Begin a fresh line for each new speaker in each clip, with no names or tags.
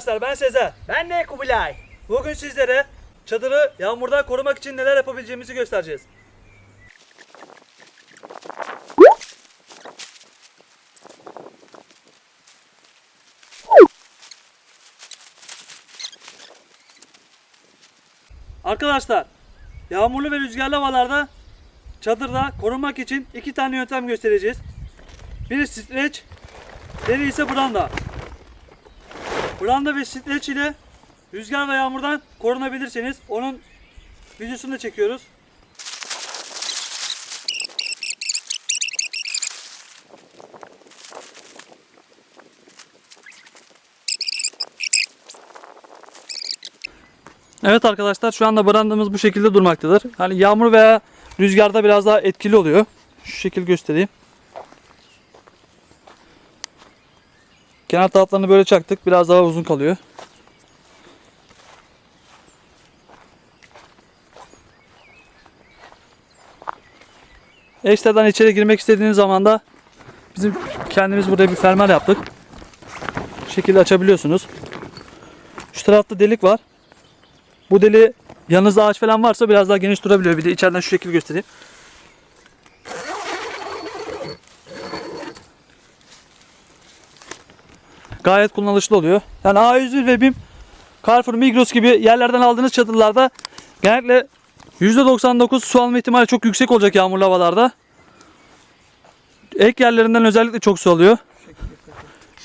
Arkadaşlar ben Sezer.
Ben de Kubilay.
Bugün sizlere çadırı yağmurdan korumak için neler yapabileceğimizi göstereceğiz. Arkadaşlar yağmurlu ve rüzgarlı havalarda çadırda korunmak için iki tane yöntem göstereceğiz. Biri streç, diğeri ise branda. Branda ve streç ile rüzgar ve yağmurdan korunabilirsiniz. Onun videosunu da çekiyoruz. Evet arkadaşlar şu anda brandamız bu şekilde durmaktadır. Hani yağmur veya rüzgarda biraz daha etkili oluyor. Şu şekil göstereyim. Kenar taraflarını böyle çaktık. Biraz daha uzun kalıyor. Ekstradan içeri girmek istediğiniz zaman da bizim kendimiz buraya bir fermuar yaptık. Bu şekilde açabiliyorsunuz. Şu tarafta delik var. Bu deli yanınızda ağaç falan varsa biraz daha geniş durabiliyor. Bir de içeriden şu şekil göstereyim. Gayet kullanışlı oluyor. Yani A101 ve BİM, Carrefour, Migros gibi yerlerden aldığınız çadırlarda genellikle %99 su alma ihtimali çok yüksek olacak yağmurlu havalarda. Ek yerlerinden özellikle çok su alıyor.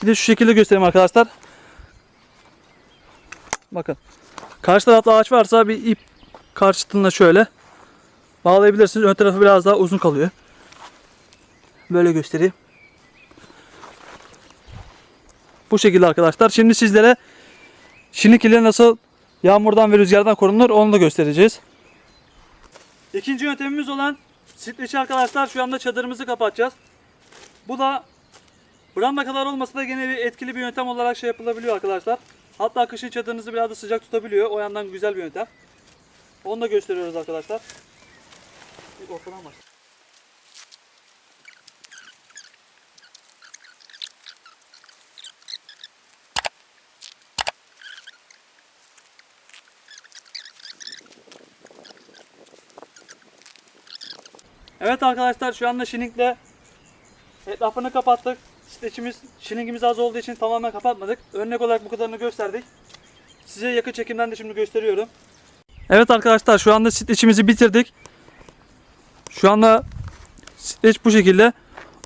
Bir de şu şekilde göstereyim arkadaşlar. Bakın. Karşı tarafta ağaç varsa bir ip karşıtında şöyle bağlayabilirsiniz. Ön tarafı biraz daha uzun kalıyor. Böyle göstereyim. Bu şekilde arkadaşlar. Şimdi sizlere şinik ile nasıl yağmurdan ve rüzgardan korunur onu da göstereceğiz. İkinci yöntemimiz olan streçi arkadaşlar şu anda çadırımızı kapatacağız. Bu da branda kadar olmasa da gene bir etkili bir yöntem olarak şey yapılabiliyor arkadaşlar. Hatta kışın çadırınızı biraz da sıcak tutabiliyor. O yandan güzel bir yöntem. Onu da gösteriyoruz arkadaşlar. Bir ortadan başla. Evet arkadaşlar şu anda şinikle etrafını kapattık. Streçimiz, şiningimiz az olduğu için tamamen kapatmadık. Örnek olarak bu kadarını gösterdik. Size yakın çekimden de şimdi gösteriyorum. Evet arkadaşlar şu anda streçimizi bitirdik. Şu anda streç bu şekilde.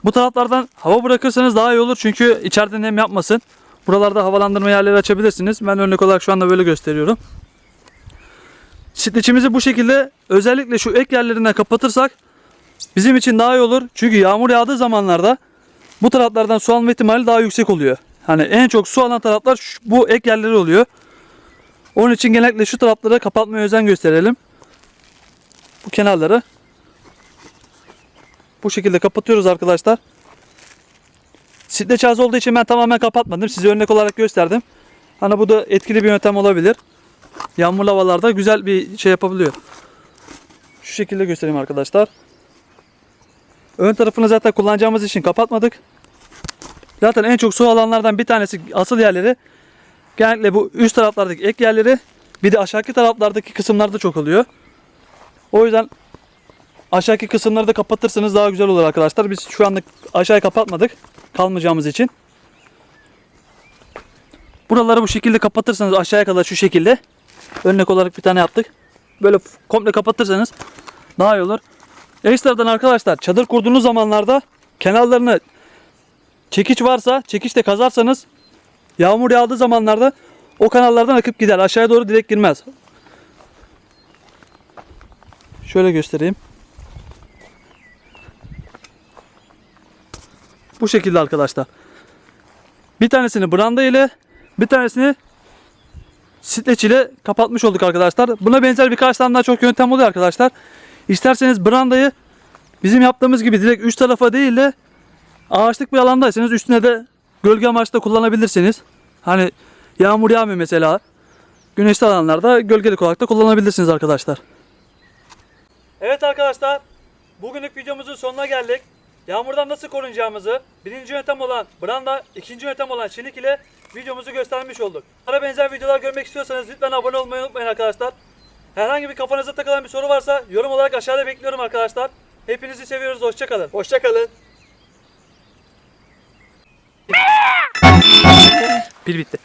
Bu taraflardan hava bırakırsanız daha iyi olur çünkü içeride nem yapmasın. Buralarda havalandırma yerleri açabilirsiniz. Ben örnek olarak şu anda böyle gösteriyorum. Streçimizi bu şekilde özellikle şu ek yerlerinden kapatırsak bizim için daha iyi olur. Çünkü yağmur yağdığı zamanlarda bu taraflardan su alma ihtimali daha yüksek oluyor. Hani en çok su alan taraflar şu- bu ek yerleri oluyor. Onun için genellikle şu tarafları kapatmaya özen gösterelim. Bu kenarları. Bu şekilde kapatıyoruz arkadaşlar. Streç az olduğu için ben tamamen kapatmadım. Size örnek olarak gösterdim. Hani bu da etkili bir yöntem olabilir. Yağmurlu havalarda güzel bir şey yapabiliyor. Şu şekilde göstereyim arkadaşlar. Ön tarafını zaten kullanacağımız için kapatmadık. Zaten en çok su alanlardan bir tanesi asıl yerleri genellikle bu üst taraflardaki ek yerleri bir de aşağıki taraflardaki kısımlarda çok oluyor. O yüzden aşağıki kısımları da kapatırsanız daha güzel olur arkadaşlar. Biz şu anda aşağıyı kapatmadık kalmayacağımız için. Buraları bu şekilde kapatırsanız aşağıya kadar şu şekilde örnek olarak bir tane yaptık. Böyle komple kapatırsanız daha iyi olur. Ekstradan arkadaşlar çadır kurduğunuz zamanlarda kenarlarını çekiç varsa çekiçle kazarsanız yağmur yağdığı zamanlarda o kanallardan akıp gider. Aşağıya doğru direkt girmez. Şöyle göstereyim. Bu şekilde arkadaşlar. Bir tanesini branda ile bir tanesini streç ile kapatmış olduk arkadaşlar. Buna benzer birkaç tane daha çok yöntem oluyor arkadaşlar. İsterseniz brandayı bizim yaptığımız gibi direkt üç tarafa değil de ağaçlık bir alandaysanız üstüne de gölge amaçlı kullanabilirsiniz. Hani yağmur yağmıyor mesela. Güneşli alanlarda gölgelik olarak da kullanabilirsiniz arkadaşlar. Evet arkadaşlar. Bugünlük videomuzun sonuna geldik. Yağmurdan nasıl korunacağımızı birinci yöntem olan branda, ikinci yöntem olan çelik ile videomuzu göstermiş olduk. Bana benzer videolar görmek istiyorsanız lütfen abone olmayı unutmayın arkadaşlar. Herhangi bir kafanıza takılan bir soru varsa yorum olarak aşağıda bekliyorum arkadaşlar. Hepinizi seviyoruz. Hoşçakalın.
Hoşçakalın.
Pil bitti.